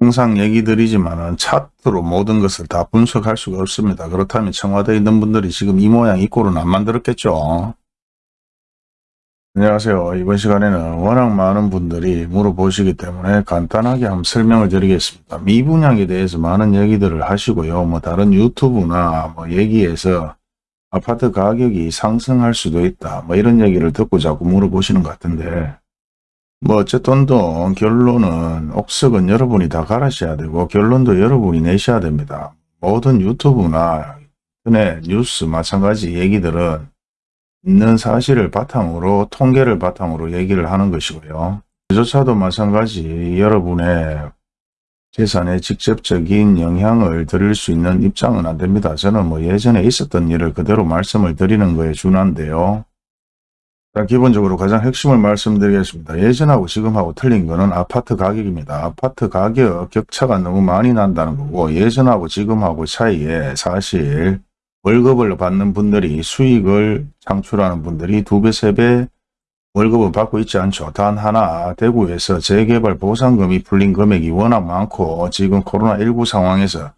항상 얘기 드리지만 차트로 모든 것을 다 분석할 수가 없습니다. 그렇다면 청와대에 있는 분들이 지금 이 모양 이 꼴은 안 만들었겠죠. 안녕하세요. 이번 시간에는 워낙 많은 분들이 물어보시기 때문에 간단하게 한번 설명을 드리겠습니다. 미분양에 대해서 많은 얘기들을 하시고요. 뭐 다른 유튜브나 뭐 얘기에서 아파트 가격이 상승할 수도 있다. 뭐 이런 얘기를 듣고 자꾸 물어보시는 것 같은데 뭐 어쨌든 또 결론은 옥석은 여러분이 다 갈아셔야 되고 결론도 여러분이 내셔야 됩니다. 모든 유튜브나 뉴스 마찬가지 얘기들은 있는 사실을 바탕으로 통계를 바탕으로 얘기를 하는 것이고요. 그조차도 마찬가지 여러분의 재산에 직접적인 영향을 드릴 수 있는 입장은 안 됩니다. 저는 뭐 예전에 있었던 일을 그대로 말씀을 드리는 거에 준한데요. 자, 기본적으로 가장 핵심을 말씀드리겠습니다. 예전하고 지금하고 틀린 거는 아파트 가격입니다. 아파트 가격 격차가 너무 많이 난다는 거고 예전하고 지금하고 차이에 사실 월급을 받는 분들이 수익을 창출하는 분들이 두 배, 세 배 월급을 받고 있지 않죠. 단 하나 대구에서 재개발 보상금이 풀린 금액이 워낙 많고 지금 코로나19 상황에서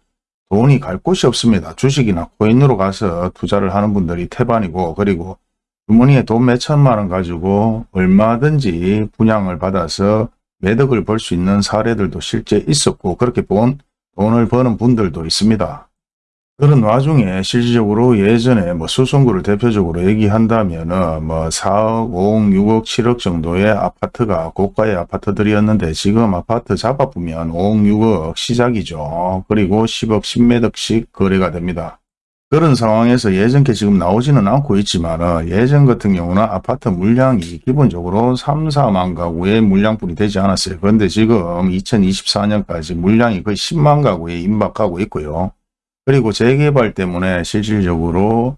돈이 갈 곳이 없습니다. 주식이나 코인으로 가서 투자를 하는 분들이 태반이고 그리고 주머니에 돈 몇천만 원 가지고 얼마든지 분양을 받아서 매덕을 벌 수 있는 사례들도 실제 있었고 그렇게 본 돈을 버는 분들도 있습니다. 그런 와중에 실질적으로 예전에 뭐 수성구를 대표적으로 얘기한다면은 뭐 4억, 5억, 6억, 7억 정도의 아파트가 고가의 아파트들이었는데 지금 아파트 잡아보면 5억, 6억 시작이죠. 그리고 10억, 10매덕씩 거래가 됩니다. 그런 상황에서 예전께 지금 나오지는 않고 있지만 예전 같은 경우는 아파트 물량이 기본적으로 3, 4만 가구의 물량뿐이 되지 않았어요. 그런데 지금 2024년까지 물량이 거의 10만 가구에 임박하고 있고요. 그리고 재개발 때문에 실질적으로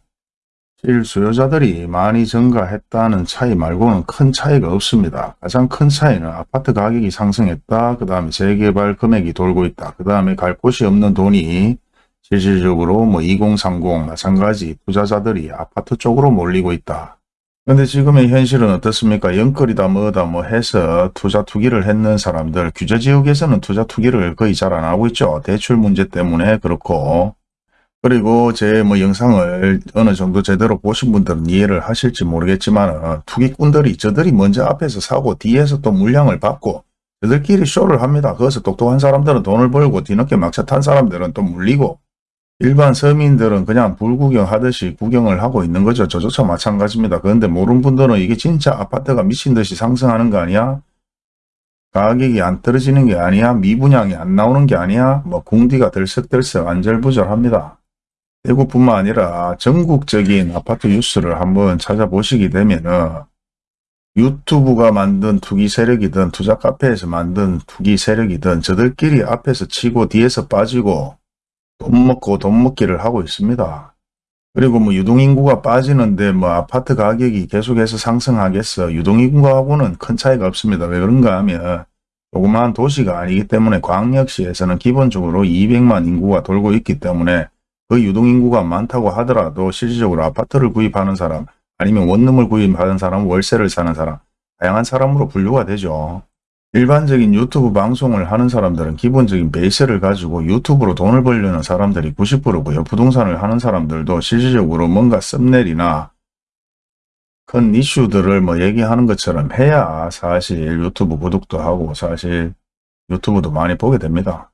실수요자들이 많이 증가했다는 차이 말고는 큰 차이가 없습니다. 가장 큰 차이는 아파트 가격이 상승했다. 그 다음에 재개발 금액이 돌고 있다. 그 다음에 갈 곳이 없는 돈이 실질적으로 뭐 2030 마찬가지 투자자들이 아파트 쪽으로 몰리고 있다. 근데 지금의 현실은 어떻습니까? 영끌이다 뭐다 뭐 해서 투자 투기를 했는 사람들 규제지역에서는 투자 투기를 거의 잘 안 하고 있죠. 대출 문제 때문에 그렇고 그리고 제 뭐 영상을 어느 정도 제대로 보신 분들은 이해를 하실지 모르겠지만 투기꾼들이 저들이 먼저 앞에서 사고 뒤에서 또 물량을 받고 저들끼리 쇼를 합니다. 거기서 똑똑한 사람들은 돈을 벌고 뒤늦게 막차 탄 사람들은 또 물리고 일반 서민들은 그냥 불구경 하듯이 구경을 하고 있는 거죠. 저조차 마찬가지입니다. 그런데 모르는 분들은 이게 진짜 아파트가 미친 듯이 상승하는 거 아니야? 가격이 안 떨어지는 게 아니야? 미분양이 안 나오는 게 아니야? 뭐 궁디가 들썩들썩 안절부절합니다. 대구뿐만 아니라 전국적인 아파트 뉴스를 한번 찾아보시게 되면은 유튜브가 만든 투기 세력이든 투자 카페에서 만든 투기 세력이든 저들끼리 앞에서 치고 뒤에서 빠지고 돈 먹고 돈 먹기를 하고 있습니다. 그리고 뭐 유동인구가 빠지는데 뭐 아파트 가격이 계속해서 상승하겠어. 유동인구하고는 큰 차이가 없습니다. 왜 그런가 하면 조그마한 도시가 아니기 때문에 광역시에서는 기본적으로 200만 인구가 돌고 있기 때문에 그 유동인구가 많다고 하더라도 실질적으로 아파트를 구입하는 사람 아니면 원룸을 구입하는 사람, 월세를 사는 사람 다양한 사람으로 분류가 되죠. 일반적인 유튜브 방송을 하는 사람들은 기본적인 베이스를 가지고 유튜브로 돈을 벌려는 사람들이 90%고요. 부동산을 하는 사람들도 실질적으로 뭔가 썸네일이나 큰 이슈들을 뭐 얘기하는 것처럼 해야 사실 유튜브 구독도 하고 사실 유튜브도 많이 보게 됩니다.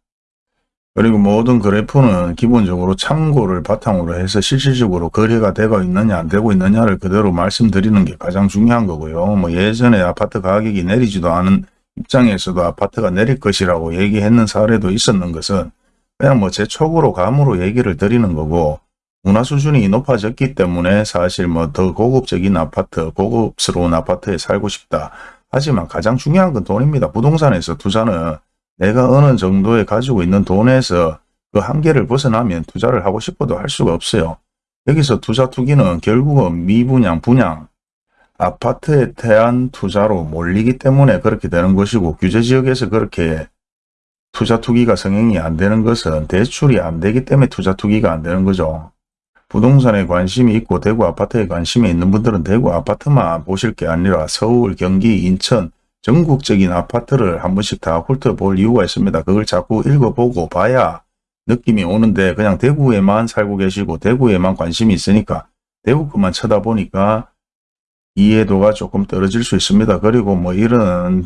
그리고 모든 그래프는 기본적으로 참고를 바탕으로 해서 실질적으로 거래가 되고 있느냐 안 되고 있느냐를 그대로 말씀드리는 게 가장 중요한 거고요. 뭐 예전에 아파트 가격이 내리지도 않은 입장에서도 아파트가 내릴 것이라고 얘기했는 사례도 있었는 것은 그냥 뭐 제 촉으로 감으로 얘기를 드리는 거고 문화 수준이 높아졌기 때문에 사실 뭐 더 고급적인 아파트, 고급스러운 아파트에 살고 싶다. 하지만 가장 중요한 건 돈입니다. 부동산에서 투자는 내가 어느 정도에 가지고 있는 돈에서 그 한계를 벗어나면 투자를 하고 싶어도 할 수가 없어요. 여기서 투자 투기는 결국은 미분양, 분양, 아파트에 대한 투자로 몰리기 때문에 그렇게 되는 것이고 규제지역에서 그렇게 투자 투기가 성행이 안 되는 것은 대출이 안 되기 때문에 투자 투기가 안 되는 거죠. 부동산에 관심이 있고 대구 아파트에 관심이 있는 분들은 대구 아파트만 보실 게 아니라 서울, 경기, 인천 전국적인 아파트를 한 번씩 다 훑어볼 이유가 있습니다. 그걸 자꾸 읽어보고 봐야 느낌이 오는데 그냥 대구에만 살고 계시고 대구에만 관심이 있으니까 대구 것만 쳐다보니까 이해도가 조금 떨어질 수 있습니다. 그리고 뭐 이런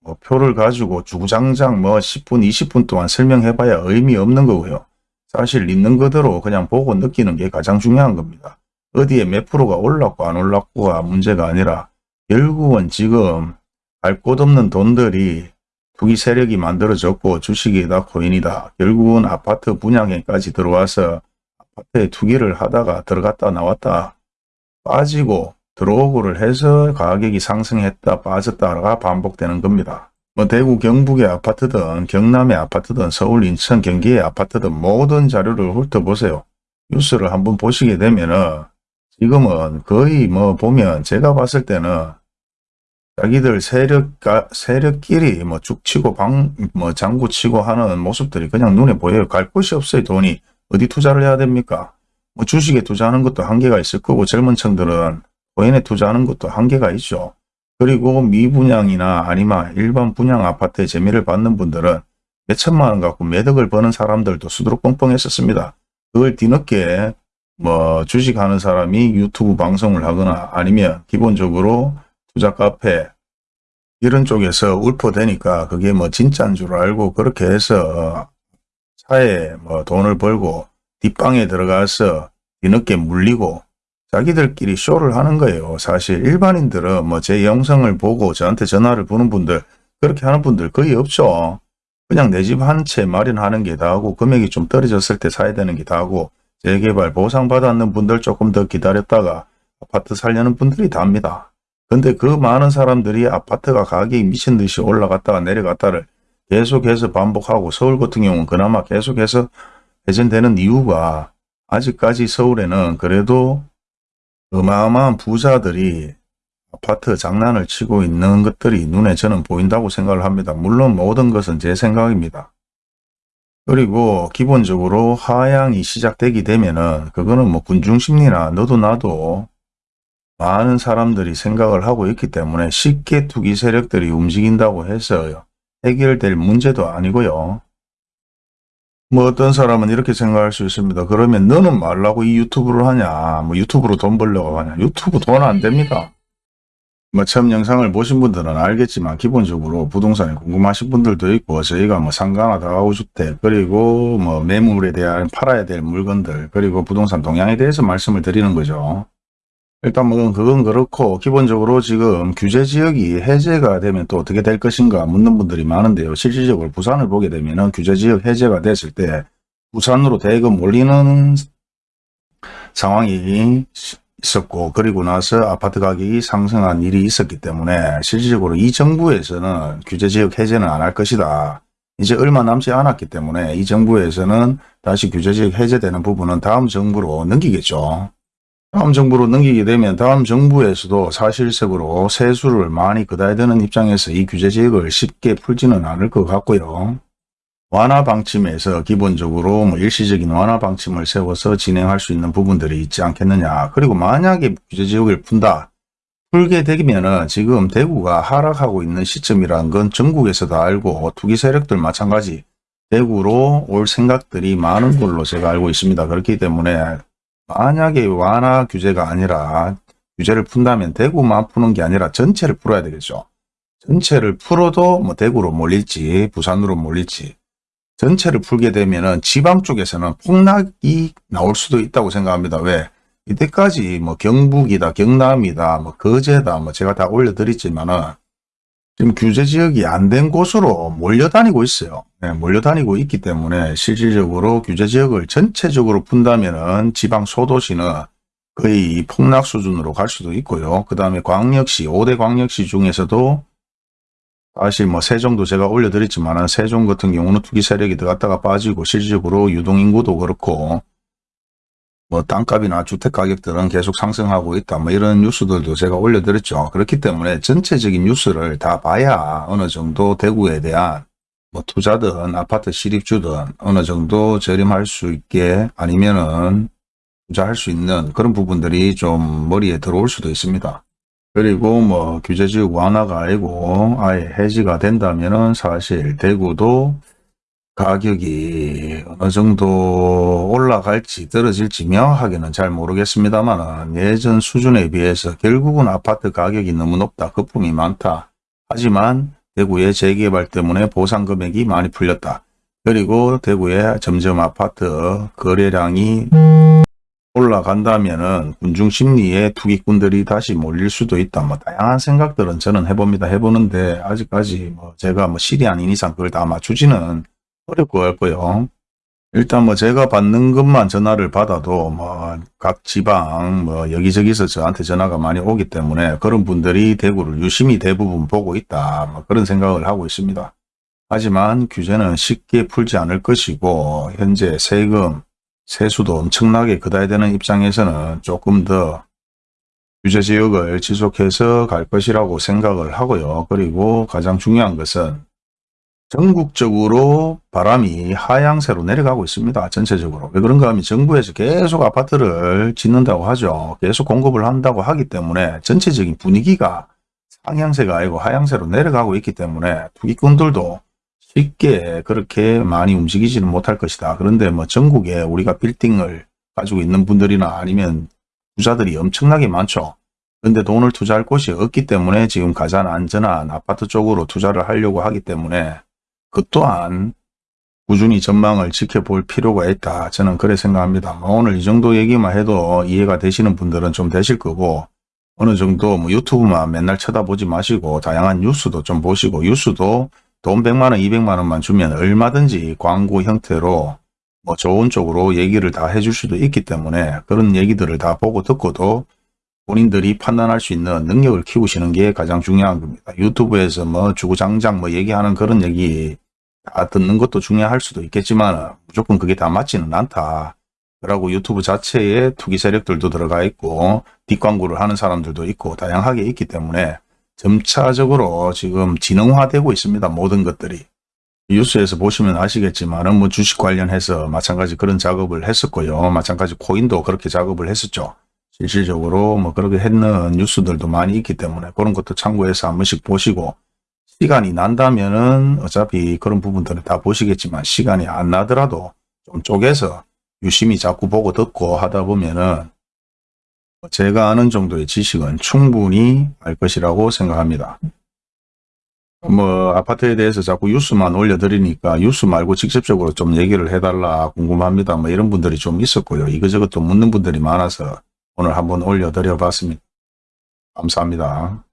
뭐 표를 가지고 주구장창 뭐 10분 20분 동안 설명해봐야 의미 없는 거고요. 사실 있는 그대로 그냥 보고 느끼는 게 가장 중요한 겁니다. 어디에 몇 프로가 올랐고 안 올랐고가 문제가 아니라 결국은 지금 갈곳 없는 돈들이 투기 세력이 만들어졌고 주식이다 코인이다. 결국은 아파트 분양에까지 들어와서 아파트에 투기를 하다가 들어갔다 나왔다 빠지고 들어오고를 해서 가격이 상승했다 빠졌다가 반복되는 겁니다. 뭐 대구 경북의 아파트든 경남의 아파트든 서울 인천 경기의 아파트든 모든 자료를 훑어보세요. 뉴스를 한번 보시게 되면은 지금은 거의 뭐 보면 제가 봤을 때는 자기들 세력가, 세력끼리 뭐 죽치고 방, 뭐 장구 치고 하는 모습들이 그냥 눈에 보여요. 갈 곳이 없어요. 돈이. 어디 투자를 해야 됩니까? 뭐 주식에 투자하는 것도 한계가 있을 거고 젊은 층들은 코인에 투자하는 것도 한계가 있죠. 그리고 미분양이나 아니면 일반 분양 아파트의 재미를 받는 분들은 몇천만 원 갖고 매덕을 버는 사람들도 수두룩 뻥뻥했었습니다. 그걸 뒤늦게 뭐 주식하는 사람이 유튜브 방송을 하거나 아니면 기본적으로 투자 카페 이런 쪽에서 울퍼대니까 그게 뭐 진짜인 줄 알고 그렇게 해서 차에 뭐 돈을 벌고 뒷방에 들어가서 뒤늦게 물리고 자기들끼리 쇼를 하는 거예요. 사실 일반인들은 뭐 제 영상을 보고 저한테 전화를 보는 분들 그렇게 하는 분들 거의 없죠. 그냥 내 집 한 채 마련하는 게 다하고 금액이 좀 떨어졌을 때 사야 되는 게 다하고 재개발 보상받았는 분들 조금 더 기다렸다가 아파트 살려는 분들이 답니다. 근데 그 많은 사람들이 아파트가 가격이 미친 듯이 올라갔다가 내려갔다를 계속해서 반복하고 서울 같은 경우는 그나마 계속해서 회전되는 이유가 아직까지 서울에는 그래도 어마어마한 부자들이 아파트 장난을 치고 있는 것들이 눈에 저는 보인다고 생각을 합니다. 물론 모든 것은 제 생각입니다. 그리고 기본적으로 하향이 시작되게 되면은 그거는 뭐 군중심리나 너도 나도 많은 사람들이 생각을 하고 있기 때문에 쉽게 투기 세력들이 움직인다고 해서 해결될 문제도 아니고요. 뭐 어떤 사람은 이렇게 생각할 수 있습니다. 그러면 너는 말라고 이 유튜브를 하냐? 뭐 유튜브로 돈 벌려고 하냐? 유튜브 돈 안 됩니다. 뭐 처음 영상을 보신 분들은 알겠지만 기본적으로 부동산에 궁금하신 분들도 있고 저희가 뭐 상가나 다가구주택 그리고 뭐 매물에 대한 팔아야 될 물건들 그리고 부동산 동향에 대해서 말씀을 드리는 거죠. 일단 뭐 그건 그렇고 기본적으로 지금 규제 지역이 해제가 되면 또 어떻게 될 것인가 묻는 분들이 많은데요. 실질적으로 부산을 보게 되면 규제 지역 해제가 됐을 때 부산으로 대금 올리는 상황이 있었고 그리고 나서 아파트 가격이 상승한 일이 있었기 때문에 실질적으로 이 정부에서는 규제 지역 해제는 안 할 것이다. 이제 얼마 남지 않았기 때문에 이 정부에서는 다시 규제 지역 해제되는 부분은 다음 정부로 넘기겠죠. 다음 정부로 넘기게 되면 다음 정부에서도 사실적으로 세수를 많이 걷어야 되는 입장에서 이 규제지역을 쉽게 풀지는 않을 것 같고요. 완화 방침에서 기본적으로 뭐 일시적인 완화 방침을 세워서 진행할 수 있는 부분들이 있지 않겠느냐. 그리고 만약에 규제지역을 푼다. 풀게 되면 은 지금 대구가 하락하고 있는 시점이라는 건 전국에서 다 알고 투기 세력들 마찬가지 대구로 올 생각들이 많은 걸로 제가 알고 있습니다. 그렇기 때문에 만약에 완화 규제가 아니라 규제를 푼다면 대구만 푸는 게 아니라 전체를 풀어야 되겠죠. 전체를 풀어도 뭐 대구로 몰릴지 부산으로 몰릴지 전체를 풀게 되면 은 지방 쪽에서는 폭락이 나올 수도 있다고 생각합니다. 왜? 이때까지 뭐 경북이다, 경남이다, 뭐 거제다, 뭐 제가 다 올려드렸지만은 지금 규제 지역이 안 된 곳으로 몰려다니고 있어요. 네, 몰려다니고 있기 때문에 실질적으로 규제 지역을 전체적으로 푼다면은 지방 소도시는 거의 폭락 수준으로 갈 수도 있고요. 그 다음에 광역시, 5대 광역시 중에서도 사실 뭐 세종도 제가 올려드렸지만 세종 같은 경우는 투기 세력이 들어갔다가 빠지고 실질적으로 유동인구도 그렇고 뭐 땅값이나 주택 가격들은 계속 상승하고 있다. 뭐 이런 뉴스들도 제가 올려드렸죠. 그렇기 때문에 전체적인 뉴스를 다 봐야 어느 정도 대구에 대한 뭐 투자든 아파트 실입주든 어느 정도 저렴할 수 있게 아니면은 투자할 수 있는 그런 부분들이 좀 머리에 들어올 수도 있습니다. 그리고 뭐 규제지역 완화가 아니고 아예 해지가 된다면은 사실 대구도 가격이 어느 정도 올라갈지 떨어질지 명확하게는 잘 모르겠습니다만 예전 수준에 비해서 결국은 아파트 가격이 너무 높다. 거품이 많다. 하지만 대구의 재개발 때문에 보상 금액이 많이 풀렸다. 그리고 대구의 점점 아파트 거래량이 올라간다면 은 군중 심리에 투기꾼들이 다시 몰릴 수도 있다. 뭐 다양한 생각들은 저는 해봅니다. 해보는데 아직까지 뭐 제가 뭐 실이 아닌 이상 그걸 다 맞추지는 어렵고 같고요. 일단 뭐 제가 받는 것만 전화를 받아도 뭐 각 지방 뭐 여기저기서 저한테 전화가 많이 오기 때문에 그런 분들이 대구를 유심히 대부분 보고 있다. 뭐 그런 생각을 하고 있습니다. 하지만 규제는 쉽게 풀지 않을 것이고 현재 세금, 세수도 엄청나게 걷어야 되는 입장에서는 조금 더 규제 지역을 지속해서 갈 것이라고 생각을 하고요. 그리고 가장 중요한 것은 전국적으로 바람이 하향세로 내려가고 있습니다. 전체적으로. 왜 그런가 하면 정부에서 계속 아파트를 짓는다고 하죠. 계속 공급을 한다고 하기 때문에 전체적인 분위기가 상향세가 아니고 하향세로 내려가고 있기 때문에 투기꾼들도 쉽게 그렇게 많이 움직이지는 못할 것이다. 그런데 뭐 전국에 우리가 빌딩을 가지고 있는 분들이나 아니면 부자들이 엄청나게 많죠. 그런데 돈을 투자할 곳이 없기 때문에 지금 가장 안전한 아파트 쪽으로 투자를 하려고 하기 때문에 그 또한 꾸준히 전망을 지켜볼 필요가 있다. 저는 그래 생각합니다. 뭐 오늘 이 정도 얘기만 해도 이해가 되시는 분들은 좀 되실 거고 어느 정도 뭐 유튜브만 맨날 쳐다보지 마시고 다양한 뉴스도 좀 보시고 뉴스도 돈 100만원, 200만원만 주면 얼마든지 광고 형태로 뭐 좋은 쪽으로 얘기를 다 해줄 수도 있기 때문에 그런 얘기들을 다 보고 듣고도 본인들이 판단할 수 있는 능력을 키우시는 게 가장 중요한 겁니다. 유튜브에서 뭐 주구장창 뭐 얘기하는 그런 얘기 다 듣는 것도 중요할 수도 있겠지만 무조건 그게 다 맞지는 않다. 그러고 유튜브 자체에 투기 세력들도 들어가 있고 뒷광고를 하는 사람들도 있고 다양하게 있기 때문에 점차적으로 지금 진흥화되고 있습니다. 모든 것들이. 뉴스에서 보시면 아시겠지만 뭐 주식 관련해서 마찬가지 그런 작업을 했었고요. 마찬가지 코인도 그렇게 작업을 했었죠. 실질적으로 뭐 그렇게 했는 뉴스들도 많이 있기 때문에 그런 것도 참고해서 한 번씩 보시고 시간이 난다면은 어차피 그런 부분들을 다 보시겠지만 시간이 안 나더라도 좀 쪼개서 유심히 자꾸 보고 듣고 하다 보면은 제가 아는 정도의 지식은 충분히 알 것이라고 생각합니다. 뭐 아파트에 대해서 자꾸 뉴스만 올려드리니까 뉴스 말고 직접적으로 좀 얘기를 해달라 궁금합니다. 뭐 이런 분들이 좀 있었고요. 이것저것 또 묻는 분들이 많아서 오늘 한번 올려드려 봤습니다. 감사합니다.